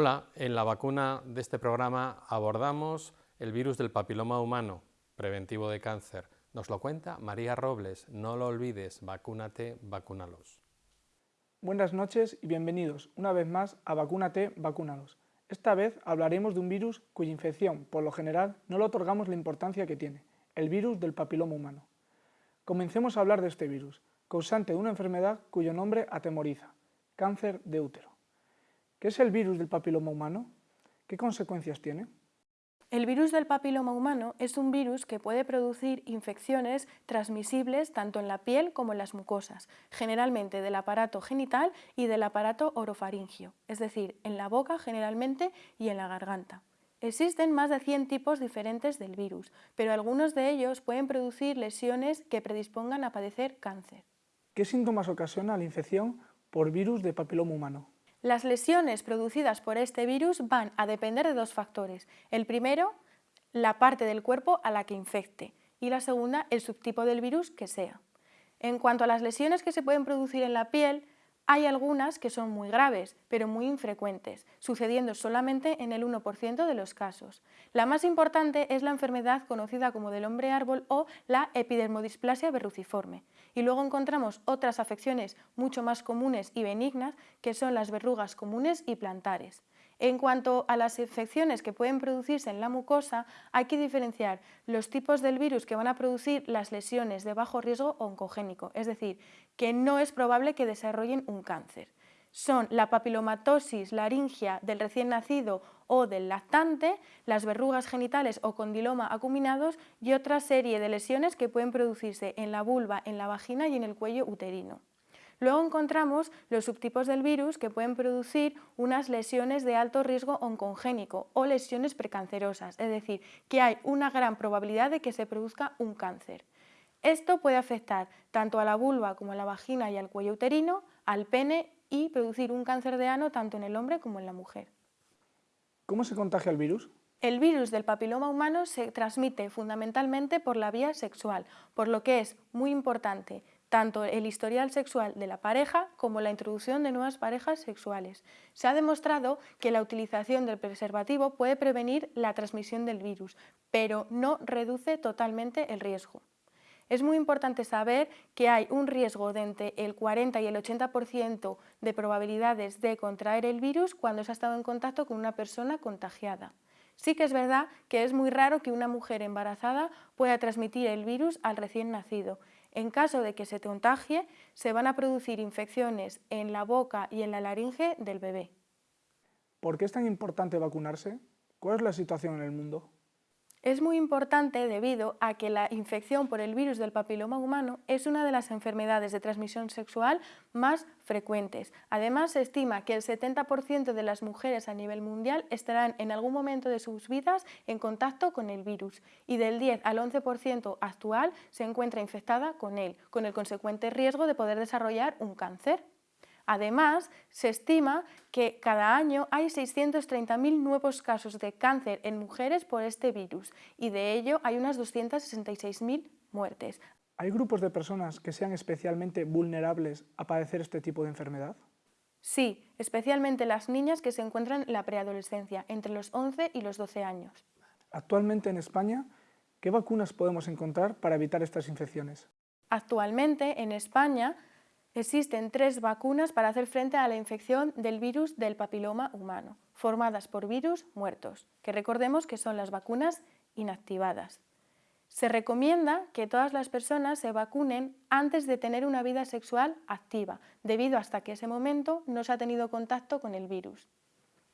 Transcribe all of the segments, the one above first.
Hola, en la vacuna de este programa abordamos el virus del papiloma humano, preventivo de cáncer. Nos lo cuenta María Robles, no lo olvides, vacúnate, vacúnalos. Buenas noches y bienvenidos una vez más a Vacúnate, vacúnalos. Esta vez hablaremos de un virus cuya infección, por lo general, no le otorgamos la importancia que tiene, el virus del papiloma humano. Comencemos a hablar de este virus, causante de una enfermedad cuyo nombre atemoriza, cáncer de útero. ¿Qué es el virus del papiloma humano? ¿Qué consecuencias tiene? El virus del papiloma humano es un virus que puede producir infecciones transmisibles tanto en la piel como en las mucosas, generalmente del aparato genital y del aparato orofaringio, es decir, en la boca generalmente y en la garganta. Existen más de 100 tipos diferentes del virus, pero algunos de ellos pueden producir lesiones que predispongan a padecer cáncer. ¿Qué síntomas ocasiona la infección por virus de papiloma humano? Las lesiones producidas por este virus van a depender de dos factores. El primero, la parte del cuerpo a la que infecte y la segunda, el subtipo del virus que sea. En cuanto a las lesiones que se pueden producir en la piel, hay algunas que son muy graves, pero muy infrecuentes, sucediendo solamente en el 1% de los casos. La más importante es la enfermedad conocida como del hombre árbol o la epidermodisplasia verruciforme. Y luego encontramos otras afecciones mucho más comunes y benignas, que son las verrugas comunes y plantares. En cuanto a las infecciones que pueden producirse en la mucosa, hay que diferenciar los tipos del virus que van a producir las lesiones de bajo riesgo oncogénico, es decir, que no es probable que desarrollen un cáncer. Son la papilomatosis laringia del recién nacido o del lactante, las verrugas genitales o condiloma acuminados y otra serie de lesiones que pueden producirse en la vulva, en la vagina y en el cuello uterino. Luego encontramos los subtipos del virus que pueden producir unas lesiones de alto riesgo oncogénico o lesiones precancerosas, es decir, que hay una gran probabilidad de que se produzca un cáncer. Esto puede afectar tanto a la vulva como a la vagina y al cuello uterino, al pene y producir un cáncer de ano tanto en el hombre como en la mujer. ¿Cómo se contagia el virus? El virus del papiloma humano se transmite fundamentalmente por la vía sexual, por lo que es muy importante tanto el historial sexual de la pareja como la introducción de nuevas parejas sexuales. Se ha demostrado que la utilización del preservativo puede prevenir la transmisión del virus, pero no reduce totalmente el riesgo. Es muy importante saber que hay un riesgo de entre el 40 y el 80% de probabilidades de contraer el virus cuando se ha estado en contacto con una persona contagiada. Sí que es verdad que es muy raro que una mujer embarazada pueda transmitir el virus al recién nacido en caso de que se contagie, se van a producir infecciones en la boca y en la laringe del bebé. ¿Por qué es tan importante vacunarse? ¿Cuál es la situación en el mundo? Es muy importante debido a que la infección por el virus del papiloma humano es una de las enfermedades de transmisión sexual más frecuentes. Además, se estima que el 70% de las mujeres a nivel mundial estarán en algún momento de sus vidas en contacto con el virus y del 10 al 11% actual se encuentra infectada con él, con el consecuente riesgo de poder desarrollar un cáncer. Además, se estima que cada año hay 630.000 nuevos casos de cáncer en mujeres por este virus y de ello hay unas 266.000 muertes. ¿Hay grupos de personas que sean especialmente vulnerables a padecer este tipo de enfermedad? Sí, especialmente las niñas que se encuentran en la preadolescencia, entre los 11 y los 12 años. Actualmente en España, ¿qué vacunas podemos encontrar para evitar estas infecciones? Actualmente en España Existen tres vacunas para hacer frente a la infección del virus del papiloma humano, formadas por virus muertos, que recordemos que son las vacunas inactivadas. Se recomienda que todas las personas se vacunen antes de tener una vida sexual activa, debido hasta que ese momento no se ha tenido contacto con el virus.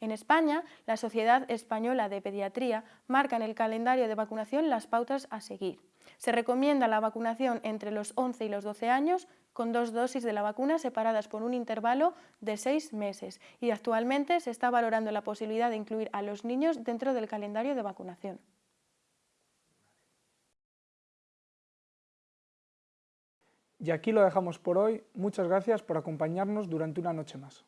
En España, la Sociedad Española de Pediatría marca en el calendario de vacunación las pautas a seguir. Se recomienda la vacunación entre los 11 y los 12 años con dos dosis de la vacuna separadas por un intervalo de seis meses y actualmente se está valorando la posibilidad de incluir a los niños dentro del calendario de vacunación. Y aquí lo dejamos por hoy. Muchas gracias por acompañarnos durante una noche más.